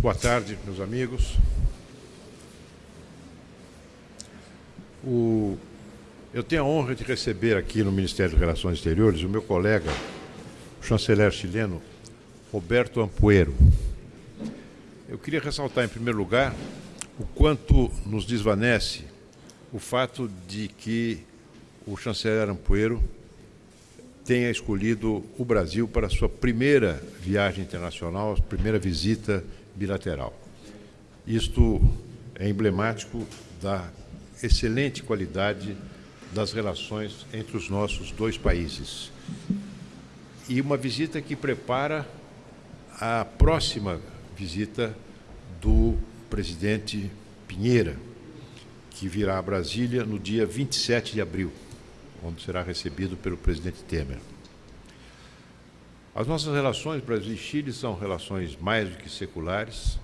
Boa tarde, meus amigos. O, eu tenho a honra de receber aqui no Ministério das Relações Exteriores o meu colega, o chanceler chileno, Roberto Ampuero. Eu queria ressaltar, em primeiro lugar, o quanto nos desvanece o fato de que o chanceler Ampuero tenha escolhido o Brasil para a sua primeira viagem internacional, a primeira visita bilateral. Isto é emblemático da excelente qualidade das relações entre os nossos dois países. E uma visita que prepara a próxima visita do presidente Pinheira, que virá a Brasília no dia 27 de abril, onde será recebido pelo presidente Temer. As nossas relações Brasil e Chile são relações mais do que seculares,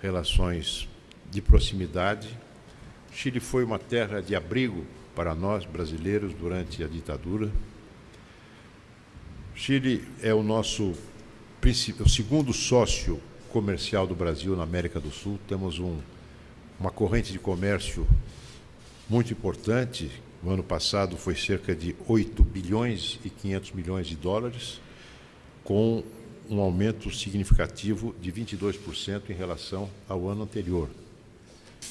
relações de proximidade. Chile foi uma terra de abrigo para nós brasileiros durante a ditadura. Chile é o nosso o segundo sócio comercial do Brasil na América do Sul. Temos um, uma corrente de comércio muito importante. No ano passado foi cerca de 8 bilhões e 500 milhões de dólares com um aumento significativo de 22% em relação ao ano anterior.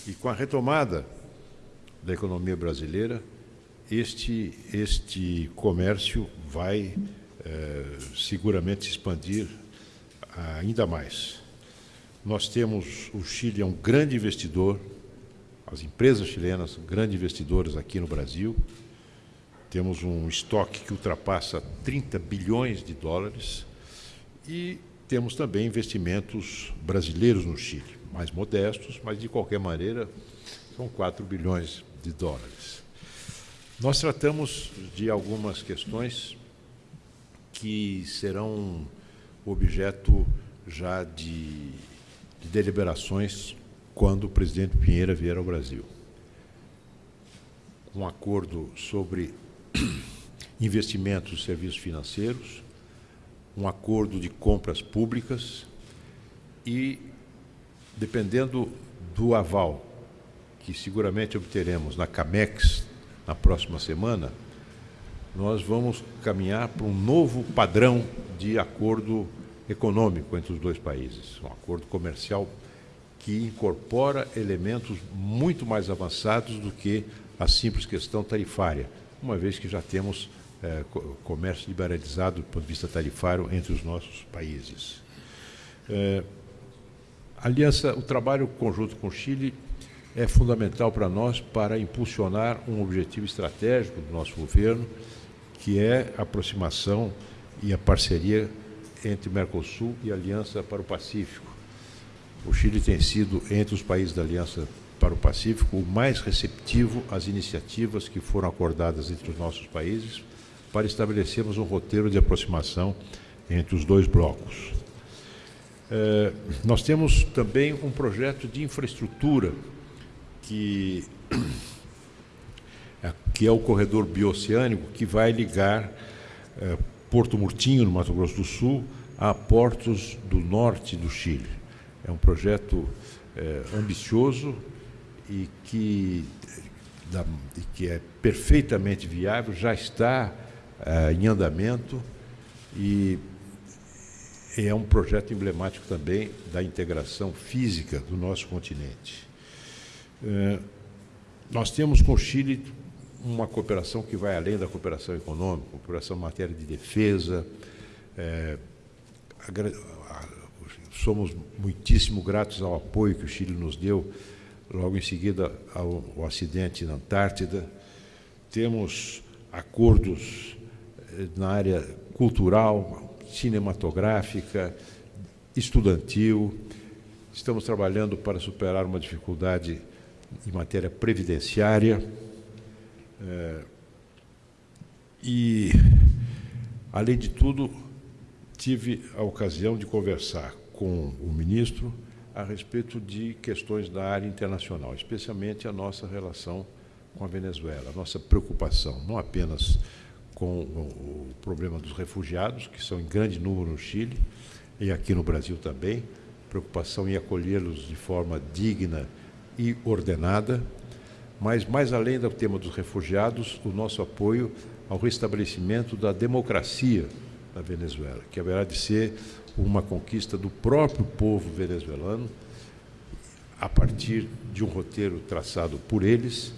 E com a retomada da economia brasileira, este, este comércio vai eh, seguramente expandir ainda mais. Nós temos, o Chile é um grande investidor, as empresas chilenas grandes investidoras aqui no Brasil, temos um estoque que ultrapassa 30 bilhões de dólares e temos também investimentos brasileiros no Chile, mais modestos, mas de qualquer maneira são 4 bilhões de dólares. Nós tratamos de algumas questões que serão objeto já de, de deliberações quando o presidente Pinheira vier ao Brasil. Um acordo sobre investimentos e serviços financeiros, um acordo de compras públicas e, dependendo do aval que seguramente obteremos na CAMEX na próxima semana, nós vamos caminhar para um novo padrão de acordo econômico entre os dois países, um acordo comercial que incorpora elementos muito mais avançados do que a simples questão tarifária, uma vez que já temos é, comércio liberalizado do ponto de vista tarifário entre os nossos países. É, aliança, o trabalho conjunto com o Chile é fundamental para nós para impulsionar um objetivo estratégico do nosso governo, que é a aproximação e a parceria entre Mercosul e Aliança para o Pacífico. O Chile tem sido, entre os países da Aliança para o Pacífico, o mais receptivo às iniciativas que foram acordadas entre os nossos países para estabelecermos um roteiro de aproximação entre os dois blocos. É, nós temos também um projeto de infraestrutura que, que é o corredor bioceânico que vai ligar é, Porto Murtinho, no Mato Grosso do Sul, a portos do norte do Chile. É um projeto é, ambicioso e que, da, que é perfeitamente viável, já está é, em andamento e é um projeto emblemático também da integração física do nosso continente. É, nós temos com o Chile uma cooperação que vai além da cooperação econômica, cooperação em matéria de defesa. É, somos muitíssimo gratos ao apoio que o Chile nos deu logo em seguida ao, acidente na Antártida. Temos acordos na área cultural, cinematográfica, estudantil. Estamos trabalhando para superar uma dificuldade em matéria previdenciária. É, e, além de tudo, tive a ocasião de conversar com o ministro a respeito de questões da área internacional, especialmente a nossa relação com a Venezuela, a nossa preocupação, não apenas com o problema dos refugiados, que são em grande número no Chile e aqui no Brasil também, preocupação em acolhê-los de forma digna e ordenada, mas mais além do tema dos refugiados, o nosso apoio ao restabelecimento da democracia na Venezuela, que haverá de ser uma conquista do próprio povo venezuelano, a partir de um roteiro traçado por eles,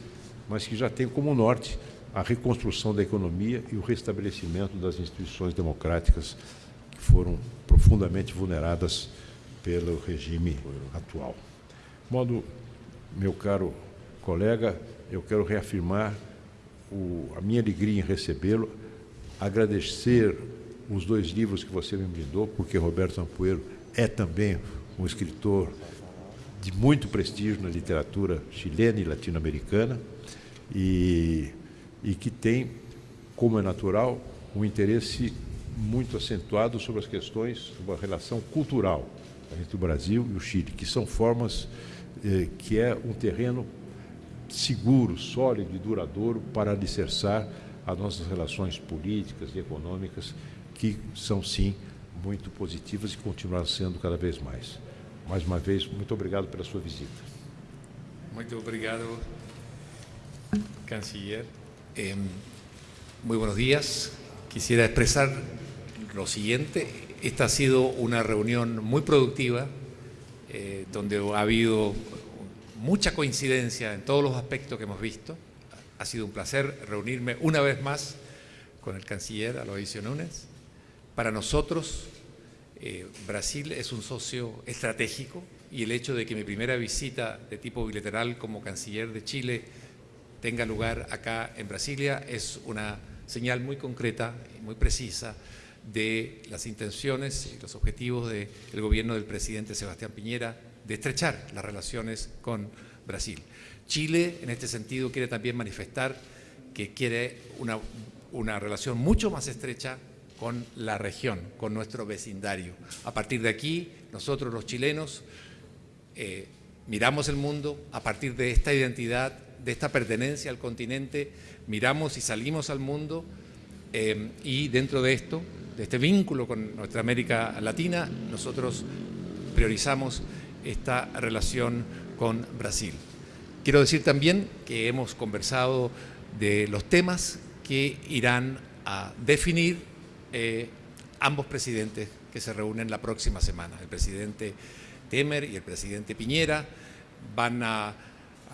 mas que já tem como norte a reconstrução da economia e o restabelecimento das instituições democráticas que foram profundamente vulneradas pelo regime atual. De modo, meu caro colega, eu quero reafirmar o, a minha alegria em recebê-lo, agradecer os dois livros que você me brindou, porque Roberto Ampoeiro é também um escritor de muito prestígio na literatura chilena e latino-americana e, e que tem, como é natural, um interesse muito acentuado sobre as questões sobre a relação cultural entre o Brasil e o Chile, que são formas eh, que é um terreno seguro, sólido e duradouro para alicerçar as nossas relações políticas e econômicas que são, sim, muito positivas e continuarão sendo cada vez mais. Mais uma vez, muito obrigado pela sua visita. Muito obrigado, canciller. Eh, muy buenos días. Quisiera expresar lo siguiente. Esta ha sido una reunión muy productiva, eh, donde ha habido mucha coincidencia en todos los aspectos que hemos visto. Ha sido un placer reunirme una vez más con el canciller Aloisio Núñez. Para nosotros, eh, Brasil es un socio estratégico y el hecho de que mi primera visita de tipo bilateral como canciller de Chile tenga lugar acá en Brasilia es una señal muy concreta y muy precisa de las intenciones y los objetivos del gobierno del presidente Sebastián Piñera de estrechar las relaciones con Brasil. Chile, en este sentido, quiere también manifestar que quiere una, una relación mucho más estrecha con la región, con nuestro vecindario. A partir de aquí, nosotros los chilenos eh, miramos el mundo a partir de esta identidad, de esta pertenencia al continente, miramos y salimos al mundo eh, y dentro de esto, de este vínculo con nuestra América Latina, nosotros priorizamos esta relación con Brasil. Quiero decir también que hemos conversado de los temas que irán a definir eh, ambos presidentes que se reúnen la próxima semana. El presidente Temer y el presidente Piñera van a,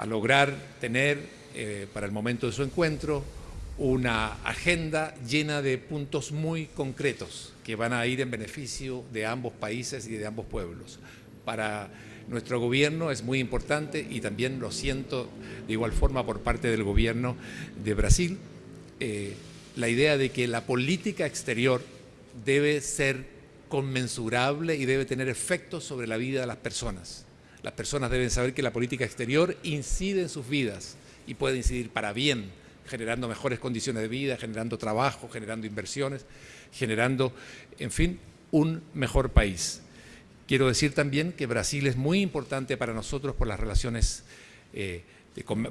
lograr tener eh, para el momento de su encuentro una agenda llena de puntos muy concretos que van a ir en beneficio de ambos países y de ambos pueblos. Para nuestro gobierno es muy importante y también lo siento de igual forma por parte del gobierno de Brasil, eh, la idea de que la política exterior debe ser conmensurable y debe tener efectos sobre la vida de las personas. Las personas deben saber que la política exterior incide en sus vidas y puede incidir para bien, generando mejores condiciones de vida, generando trabajo, generando inversiones, generando, en fin, un mejor país. Quiero decir también que Brasil es muy importante para nosotros por las relaciones eh,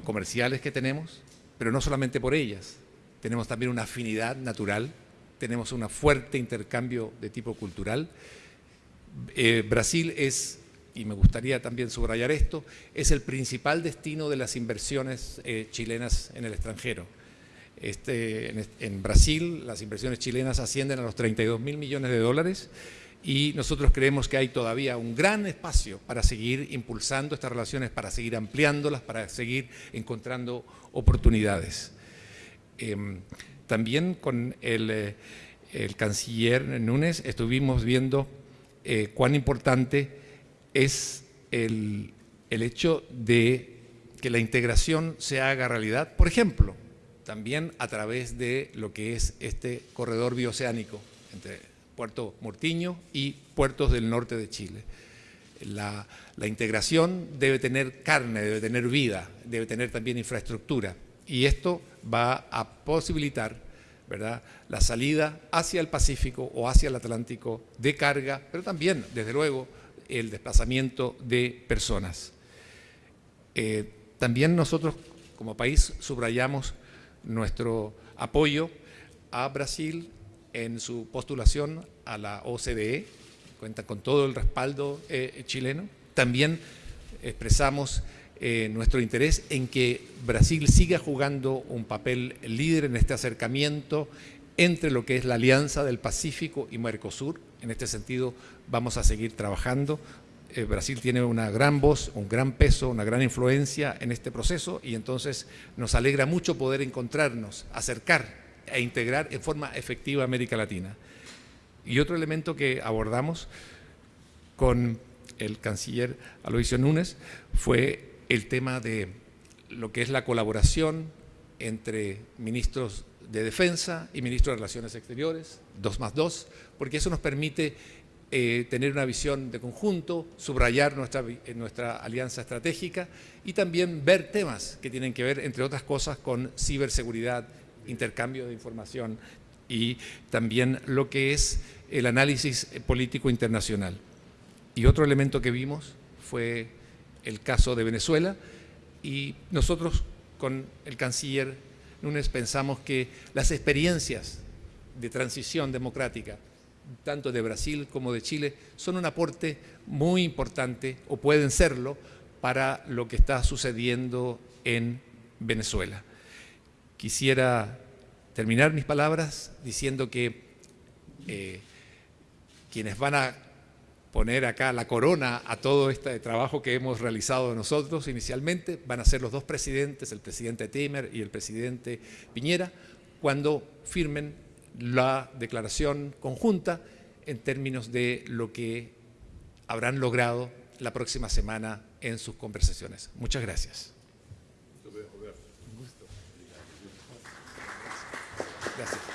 comerciales que tenemos, pero no solamente por ellas, tenemos también una afinidad natural, tenemos un fuerte intercambio de tipo cultural. Eh, Brasil es, y me gustaría también subrayar esto, es el principal destino de las inversiones eh, chilenas en el extranjero. Este, en, Brasil las inversiones chilenas ascienden a los 32 mil millones de dólares y nosotros creemos que hay todavía un gran espacio para seguir impulsando estas relaciones, para seguir ampliándolas, para seguir encontrando oportunidades. Em, también con eh, el, canciller Núñez estuvimos viendo eh, cuán importante es el, hecho de que la integración se haga realidad, por ejemplo, también a través de lo que es este corredor bioceánico entre Puerto Mortiño y puertos del norte de Chile. la, integración debe tener carne, debe tener vida, debe tener también infraestructura y esto va a posibilitar ¿verdad? la salida hacia el Pacífico o hacia el Atlántico de carga, pero también, desde luego, el desplazamiento de personas. Eh, también nosotros, como país, subrayamos nuestro apoyo a Brasil en su postulación a la OCDE cuentan con todo el respaldo eh, chileno. También expresamos eh, nuestro interés en que Brasil siga jugando un papel líder en este acercamiento entre lo que es la Alianza del Pacífico y Mercosur. En este sentido vamos a seguir trabajando. Eh, Brasil tiene una gran voz, un gran peso, una gran influencia en este proceso y entonces nos alegra mucho poder encontrarnos, acercar e integrar en forma efectiva América Latina. Y otro elemento que abordamos con el canciller Aloisio Núñez fue el tema de lo que es la colaboración entre ministros de Defensa y ministros de Relaciones Exteriores, dos más dos, porque eso nos permite eh, tener una visión de conjunto, subrayar nuestra, eh, nuestra alianza estratégica y también ver temas que tienen que ver, entre otras cosas, con ciberseguridad, intercambio de información y también lo que es el análisis político internacional. Y otro elemento que vimos fue el caso de Venezuela y nosotros con el canciller Núñez pensamos que las experiencias de transición democrática, tanto de Brasil como de Chile, son un aporte muy importante, o pueden serlo, para lo que está sucediendo en Venezuela. Quisiera terminar mis palabras diciendo que eh, quienes van a poner acá la corona a todo este trabajo que hemos realizado nosotros inicialmente. Van a ser los dos presidentes, el presidente Temer y el presidente Piñera, cuando firmen la declaración conjunta en términos de lo que habrán logrado la próxima semana en sus conversaciones. Muchas gracias. Gracias.